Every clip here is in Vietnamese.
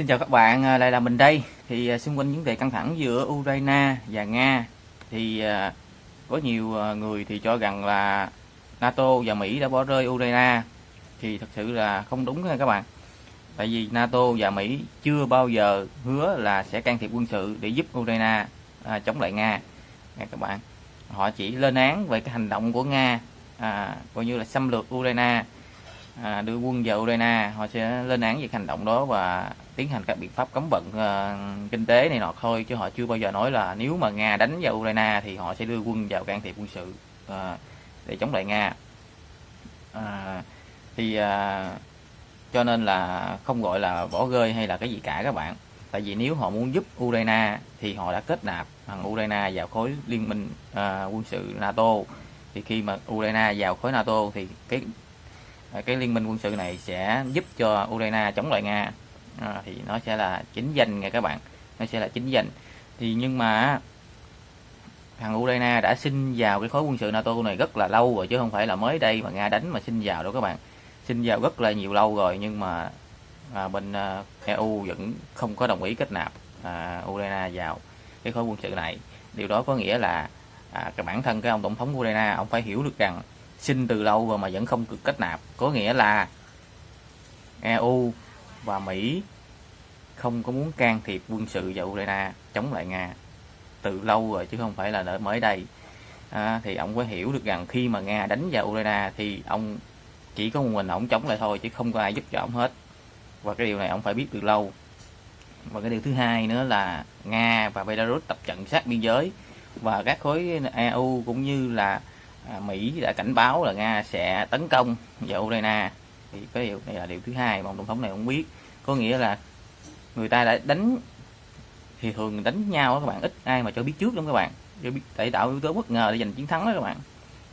Xin chào các bạn, à, lại là mình đây. Thì à, xung quanh vấn đề căng thẳng giữa Ukraine và Nga thì à, có nhiều người thì cho rằng là NATO và Mỹ đã bỏ rơi Ukraine thì thật sự là không đúng nha các bạn. Tại vì NATO và Mỹ chưa bao giờ hứa là sẽ can thiệp quân sự để giúp Ukraine chống lại Nga nha các bạn. Họ chỉ lên án về cái hành động của Nga à, coi như là xâm lược Ukraine à, đưa quân vào Ukraine họ sẽ lên án về hành động đó và tiến hành các biện pháp cấm vận uh, kinh tế này nọ thôi chứ họ chưa bao giờ nói là nếu mà Nga đánh vào Ukraine thì họ sẽ đưa quân vào can thiệp quân sự uh, để chống lại Nga. Uh, thì uh, cho nên là không gọi là bỏ rơi hay là cái gì cả các bạn. Tại vì nếu họ muốn giúp Ukraine thì họ đã kết nạp thằng Ukraine vào khối liên minh uh, quân sự NATO. Thì khi mà Ukraine vào khối NATO thì cái cái liên minh quân sự này sẽ giúp cho Ukraine chống lại Nga à, thì nó sẽ là chính danh nha các bạn. Nó sẽ là chính danh. Thì nhưng mà thằng Ukraine đã xin vào cái khối quân sự NATO này rất là lâu rồi chứ không phải là mới đây mà Nga đánh mà xin vào đâu các bạn. Xin vào rất là nhiều lâu rồi nhưng mà à, bên à, EU vẫn không có đồng ý kết nạp à, Ukraine vào cái khối quân sự này. Điều đó có nghĩa là à, cái bản thân cái ông tổng thống Ukraine ông phải hiểu được rằng xin từ lâu rồi mà vẫn không được kết nạp. Có nghĩa là EU và Mỹ không có muốn can thiệp quân sự vào Ukraine chống lại Nga. Từ lâu rồi chứ không phải là mới đây. À, thì ông có hiểu được rằng khi mà Nga đánh vào Ukraine thì ông chỉ có một mình ông chống lại thôi chứ không có ai giúp cho ông hết. Và cái điều này ông phải biết từ lâu. Và cái điều thứ hai nữa là Nga và Belarus tập trận sát biên giới. Và các khối EU cũng như là à, Mỹ đã cảnh báo là Nga sẽ tấn công vào Ukraine thì cái điều này là điều thứ hai mà ông tổng thống này không biết. Có nghĩa là người ta đã đánh thì thường đánh nhau các bạn ít ai mà cho biết trước lắm các bạn. Cho biết tại tạo yếu tố bất ngờ để giành chiến thắng đó các bạn.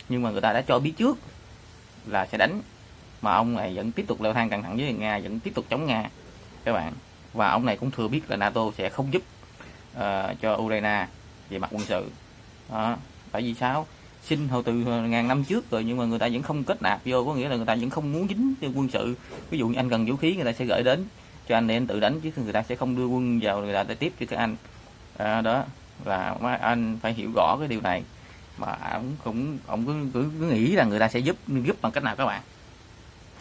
Nhưng mà người ta đã cho biết trước là sẽ đánh mà ông này vẫn tiếp tục leo thang căng thẳng với nga vẫn tiếp tục chống nga các bạn. Và ông này cũng thừa biết là nato sẽ không giúp uh, cho ukraine về mặt quân sự. Đó. tại vì sao? Xin hồi từ ngàn năm trước rồi nhưng mà người ta vẫn không kết nạp vô có nghĩa là người ta vẫn không muốn dính quân sự ví dụ như anh cần vũ khí người ta sẽ gửi đến cho anh để anh tự đánh chứ người ta sẽ không đưa quân vào người ta để tiếp cho các anh à, đó và anh phải hiểu rõ cái điều này mà ông cũng ông cứ, cứ cứ nghĩ là người ta sẽ giúp giúp bằng cách nào các bạn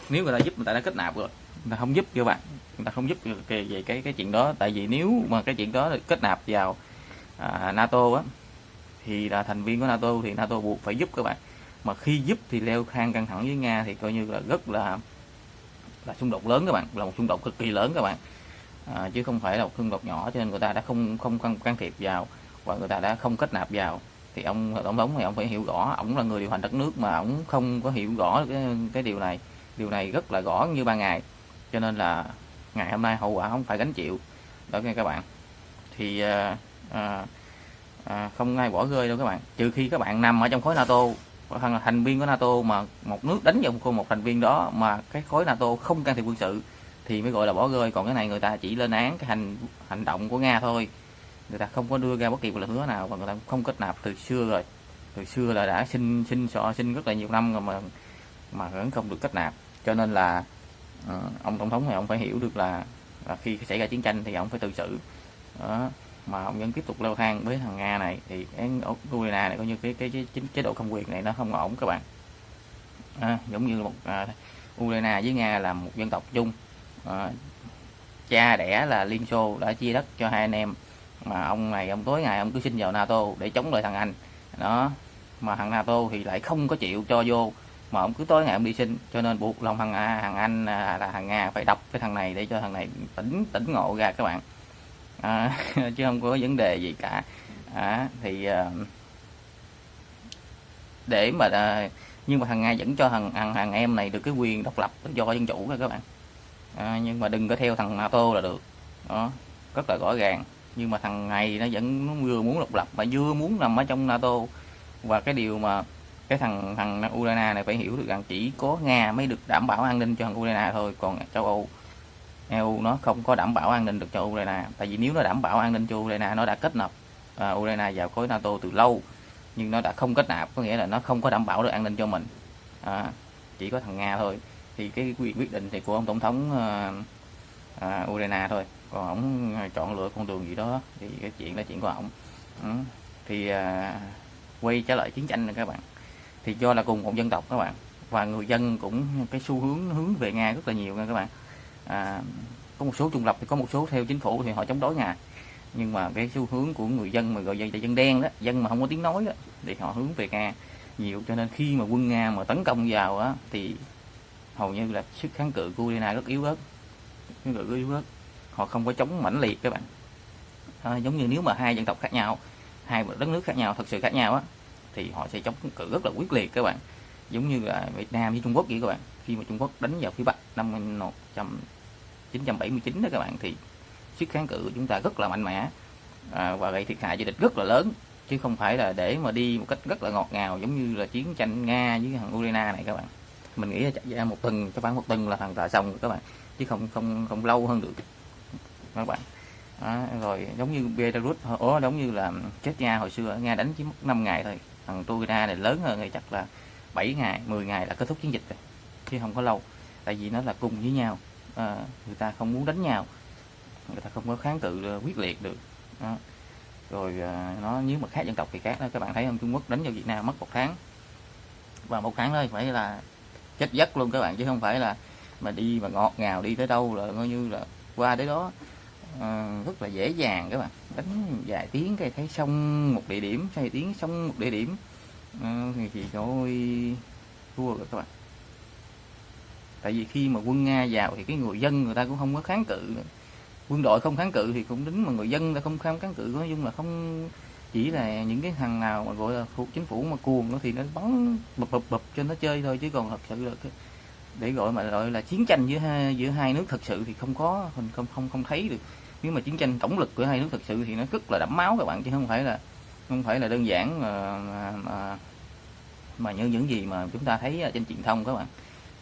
nếu người ta giúp người ta đã kết nạp rồi người ta không giúp cho bạn người ta không giúp về cái, cái cái chuyện đó tại vì nếu mà cái chuyện đó kết nạp vào à, NATO á thì là thành viên của NATO thì NATO buộc phải giúp các bạn. Mà khi giúp thì leo thang căng thẳng với Nga thì coi như là rất là là xung đột lớn các bạn là một xung đột cực kỳ lớn các bạn. À, chứ không phải là một xung đột nhỏ cho nên người ta đã không không can, can thiệp vào và người ta đã không kết nạp vào. Thì ông tổng thống thì ông phải hiểu rõ ông là người điều hành đất nước mà ông không có hiểu rõ cái, cái điều này. Điều này rất là rõ như ban ngày. Cho nên là ngày hôm nay hậu quả không phải gánh chịu. Đó nghe các bạn. Thì à, à, à, không ai bỏ rơi đâu các bạn. Trừ khi các bạn nằm ở trong khối NATO thằng thành viên của NATO mà một nước đánh vào một thành viên đó mà cái khối NATO không can thiệp quân sự thì mới gọi là bỏ rơi. Còn cái này người ta chỉ lên án cái hành hành động của Nga thôi. Người ta không có đưa ra bất kỳ một lời hứa nào và người ta không kết nạp từ xưa rồi. Từ xưa là đã xin xin sọ xin rất là nhiều năm rồi mà mà vẫn không được kết nạp. Cho nên là uh, ông tổng thống này ông phải hiểu được là, là khi xảy ra chiến tranh thì ông phải tự xử. Đó mà ông vẫn tiếp tục leo thang với thằng nga này thì cái Ukraine này coi như cái cái, cái, cái chế độ công quyền này nó không ổn các bạn. À, giống như một à, Ukraine với nga là một dân tộc chung. À, cha đẻ là Liên Xô đã chia đất cho hai anh em mà ông này ông tối ngày ông cứ xin vào NATO để chống lại thằng Anh. Đó mà thằng NATO thì lại không có chịu cho vô mà ông cứ tối ngày ông đi xin cho nên buộc lòng thằng A, thằng Anh à, là thằng Nga phải đập cái thằng này để cho thằng này tỉnh tỉnh ngộ ra các bạn à, chứ không có vấn đề gì cả. À, thì à, để mà à, nhưng mà thằng nga vẫn cho thằng thằng, thằng em này được cái quyền độc lập tự do dân chủ các bạn. À, nhưng mà đừng có theo thằng nato là được. Đó rất là rõ ràng. Nhưng mà thằng này nó vẫn vừa muốn độc lập mà vừa muốn nằm ở trong nato. Và cái điều mà cái thằng thằng Ukraine này phải hiểu được rằng chỉ có Nga mới được đảm bảo an ninh cho thằng Ukraine thôi. Còn châu Âu EU nó không có đảm bảo an ninh được cho Ukraine. Tại vì nếu nó đảm bảo an ninh cho Ukraine nó đã kết nạp uh, Ukraine vào khối NATO từ lâu nhưng nó đã không kết nạp có nghĩa là nó không có đảm bảo được an ninh cho mình. À, chỉ có thằng Nga thôi. Thì cái quyền quyết định thì của ông tổng thống uh, uh, Ukraine thôi. Còn ổng chọn lựa con đường gì đó thì cái chuyện là chuyện của ổng ừ. thì uh, quay trở lại chiến tranh này các bạn. Thì do là cùng một dân tộc các bạn và người dân cũng cái xu hướng hướng về nga rất là nhiều nha các bạn à, có một số trung lập thì có một số theo chính phủ thì họ chống đối nga nhưng mà cái xu hướng của người dân mà gọi là dân đen đó dân mà không có tiếng nói đó thì họ hướng về nga nhiều. Cho nên khi mà quân nga mà tấn công vào á thì hầu như là sức kháng cự của Ukraine rất yếu ớt. Kháng cự rất yếu ớt. Họ không có chống mãnh liệt các bạn. À, giống như nếu mà hai dân tộc khác nhau hai đất nước khác nhau thật sự khác nhau á thì họ sẽ chống cự rất là quyết liệt các bạn. Giống như là Việt Nam với Trung Quốc vậy các bạn. Khi mà Trung Quốc đánh vào phía Bắc năm 979 đó các bạn thì sức kháng cự của chúng ta rất là mạnh mẽ à, và gây thiệt hại cho địch rất là lớn chứ không phải là để mà đi một cách rất là ngọt ngào giống như là chiến tranh Nga với thằng Ukraine này các bạn. Mình nghĩ là chạy ra một tuần cho khoảng một tuần là thằng ta xong rồi các bạn chứ không không không lâu hơn được các bạn. À, rồi giống như Belarus ố giống như là chết Nga hồi xưa Nga đánh chỉ mất 5 ngày thôi thằng Ukraine này lớn hơn thì chắc là 7 ngày 10 ngày là kết thúc chiến dịch rồi chứ không có lâu tại vì nó là cùng với nhau à, người ta không muốn đánh nhau. Người ta không có kháng cự ờ, quyết liệt được. Đó. rồi à, nó nếu mà khác dân tộc thì khác đó. Các bạn thấy không? Trung Quốc đánh vào Việt Nam mất một tháng. Và một tháng thôi phải là chết giấc luôn các bạn chứ không phải là mà đi mà ngọt ngào đi tới đâu là coi như là qua tới đó. À, rất là dễ dàng các bạn. Đánh vài tiếng cái thấy xong một địa điểm vài tiếng xong một địa điểm. À, thì thì thôi thua rồi các bạn tại vì khi mà quân nga vào thì cái người dân người ta cũng không có kháng cự nữa. quân đội không kháng cự thì cũng đến mà người dân ta không kháng kháng cự nói chung là không chỉ là những cái thằng nào mà gọi là thuộc chính phủ mà cuồng nó thì nó bắn bập bập bập cho nó chơi thôi chứ còn thật sự là cái, để gọi mà gọi là chiến tranh giữa hai giữa hai nước thật sự thì không có mình không không, không thấy được. Nếu mà chiến tranh tổng lực của hai nước thật sự thì nó rất là đẫm máu các bạn chứ không phải là không phải là đơn giản mà mà, mà, mà như những gì mà chúng ta thấy trên truyền thông các bạn.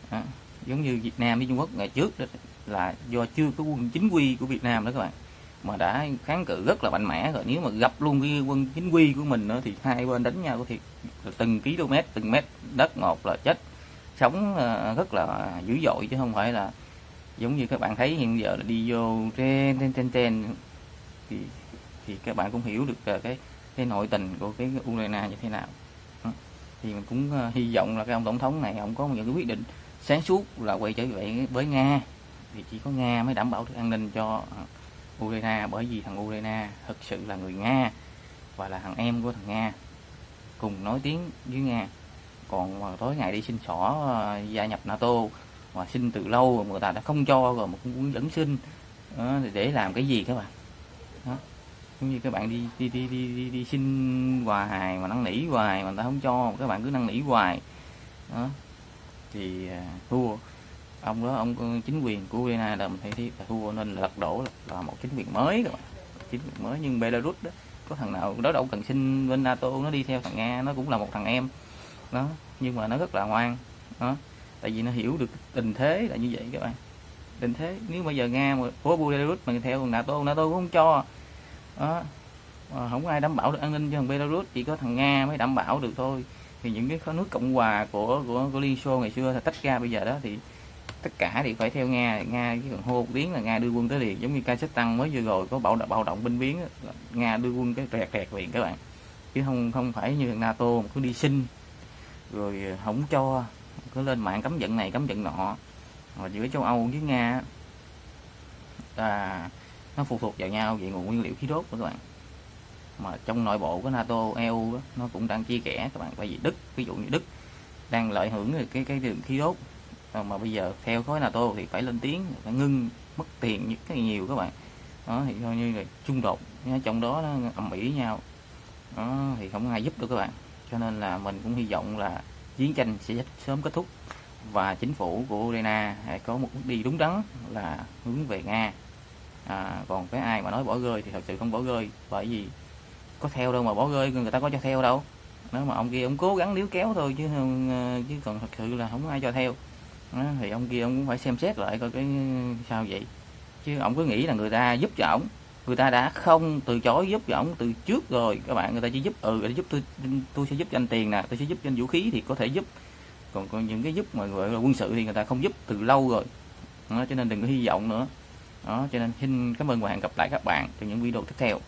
À, giống như Việt Nam với Trung Quốc, ngày trước đó là do chưa có quân chính quy của Việt Nam đó các bạn, mà đã kháng cự rất là mạnh mẽ rồi. Nếu mà gặp luôn cái quân chính quy của mình nữa thì hai bên đánh nhau thì từng km, từng mét đất một là chết. Sống ờ, rất là dữ dội chứ không phải là giống như các bạn thấy hiện giờ là đi vô trên trên trên trên thì thì các bạn cũng hiểu được ờ, cái cái nội tình của cái Ukraine như thế nào. Thì mình cũng ờ, hy vọng là cái ông tổng thống này, ông có những cái quyết định sáng suốt là quay trở về với Nga. Thì chỉ có Nga mới đảm bảo được an ninh cho Ukraine bởi vì thằng Ukraine thực sự là người Nga và là thằng em của thằng Nga. Cùng nói tiếng với Nga. Còn mà tối ngày đi xin xỏ ờ, gia nhập NATO mà xin từ lâu rồi người ta đã không cho rồi mà cũng vẫn xin. Đó, để làm cái gì các bạn? Đó. giống như các bạn đi đi đi đi đi, đi xin hoài mà năn nỉ hoài mà người ta không cho các bạn cứ năn nỉ hoài. Đó thì à, thua. Ông đó ông chính quyền của Ukraine là mình thấy thì thua nên là lật đổ là, là một chính quyền mới rồi chính quyền mới nhưng Belarus đó có thằng nào đó đâu cần xin bên NATO nó đi theo thằng Nga nó cũng là một thằng em. Đó nhưng mà nó rất là ngoan đó. Tại vì nó hiểu được tình thế là như vậy các bạn. Tình thế nếu bây giờ nga mà của belarus mà theo nato nato cũng không cho. Đó mà không ai đảm bảo được an ninh cho thằng belarus chỉ có thằng nga mới đảm bảo được thôi thì những cái nước cộng hòa của của, của liên xô ngày xưa là tách ra bây giờ đó thì tất cả thì phải theo nga nga chỉ cần hô một tiếng là nga đưa quân tới liền giống như kazakhstan mới vừa rồi có bạo động bạo động binh biến nga đưa quân cái rẹt rẹt liền các bạn. Chứ không không phải như nato mà cứ đi xin rồi ờ, không cho cứ lên mạng cấm vận này cấm vận nọ. Mà giữa châu Âu với Nga là nó phụ thuộc vào nhau về nguồn nguyên liệu khí đốt của các bạn mà trong nội bộ của NATO EU đó, nó cũng đang chia kẽ các bạn bởi vì Đức ví dụ như Đức đang lợi hưởng cái cái đường khí đốt. Ờ, mà bây giờ theo khối NATO thì phải lên tiếng phải ngưng mất tiền những cái nhiều các bạn. Đó thì coi như là xung đột trong đó nó ầm ĩ nhau. Đó thì không ai giúp được các bạn. Cho nên là mình cũng hy vọng là chiến tranh sẽ sớm kết thúc và chính phủ của Ukraine có một bước đi đúng đắn là hướng về Nga. À, còn cái ai mà nói bỏ rơi thì thật sự không bỏ rơi bởi vì có theo đâu mà bỏ rơi người ta có cho theo đâu. Nếu mà ông kia ông cố gắng níu kéo thôi chứ ờ, chứ còn thật sự là không ai cho theo. Đó, thì ông kia ông cũng phải xem xét lại coi cái ờ, sao vậy. Chứ ông cứ nghĩ là người ta giúp cho ổng. Người ta đã không từ chối giúp cho ổng từ trước rồi. Các bạn người ta chỉ giúp ừ để giúp tôi tôi sẽ giúp cho anh tiền nè tôi sẽ giúp cho anh vũ khí thì có thể giúp. Còn, còn những cái giúp mà gọi là quân sự thì người ta không giúp từ lâu rồi. Đó, cho nên đừng có hy vọng nữa. Đó cho nên xin cảm ơn và hẹn gặp lại các bạn trong những video tiếp theo.